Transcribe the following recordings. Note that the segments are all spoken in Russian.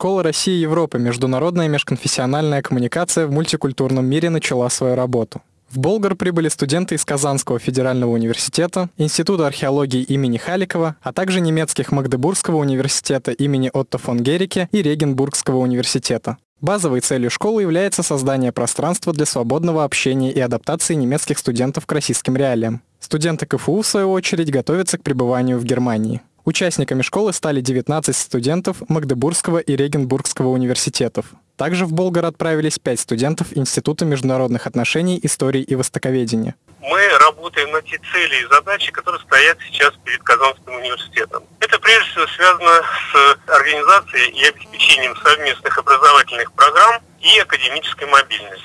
Школа России и Европы «Международная межконфессиональная коммуникация в мультикультурном мире» начала свою работу. В Болгар прибыли студенты из Казанского федерального университета, Института археологии имени Халикова, а также немецких Магдебургского университета имени Отто фон Герике и Регенбургского университета. Базовой целью школы является создание пространства для свободного общения и адаптации немецких студентов к российским реалиям. Студенты КФУ, в свою очередь, готовятся к пребыванию в Германии. Участниками школы стали 19 студентов Магдебургского и Регенбургского университетов. Также в Болгар отправились 5 студентов Института международных отношений, истории и востоковедения. Мы работаем на те цели и задачи, которые стоят сейчас перед Казанским университетом. Это прежде всего связано с организацией и обеспечением совместных образовательных программ и академической мобильности.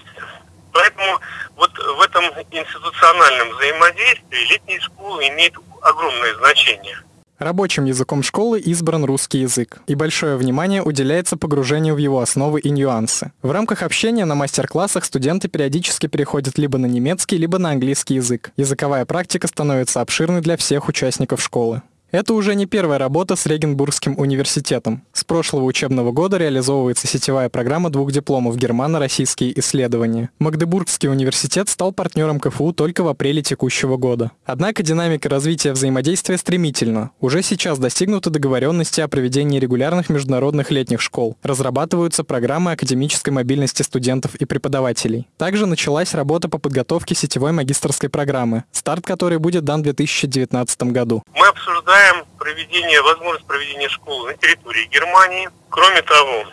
Поэтому вот в этом институциональном взаимодействии летние школы имеют огромное значение. Рабочим языком школы избран русский язык, и большое внимание уделяется погружению в его основы и нюансы. В рамках общения на мастер-классах студенты периодически переходят либо на немецкий, либо на английский язык. Языковая практика становится обширной для всех участников школы. Это уже не первая работа с Регенбургским университетом. С прошлого учебного года реализовывается сетевая программа двух дипломов «Германо-российские исследования». Магдебургский университет стал партнером КФУ только в апреле текущего года. Однако динамика развития взаимодействия стремительна. Уже сейчас достигнуты договоренности о проведении регулярных международных летних школ. Разрабатываются программы академической мобильности студентов и преподавателей. Также началась работа по подготовке сетевой магистрской программы, старт которой будет дан в 2019 году. Мы обсуждаем предполагаем проведение, возможность проведения школы на территории Германии. Кроме того,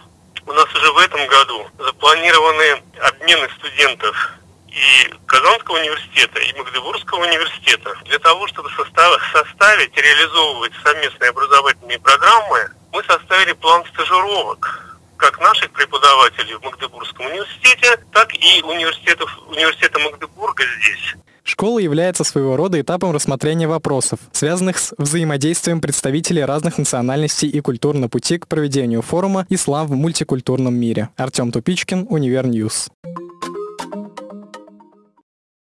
у нас уже в этом году запланированы обмены студентов и Казанского университета, и Магдебургского университета. Для того, чтобы составить реализовывать совместные образовательные программы, мы составили план стажировок как наших преподавателей в Магдебургском университете, так и университетов, университета Магдебурга здесь. Школа является своего рода этапом рассмотрения вопросов, связанных с взаимодействием представителей разных национальностей и культур на пути к проведению форума «Ислам в мультикультурном мире». Артем Тупичкин, Универньюз.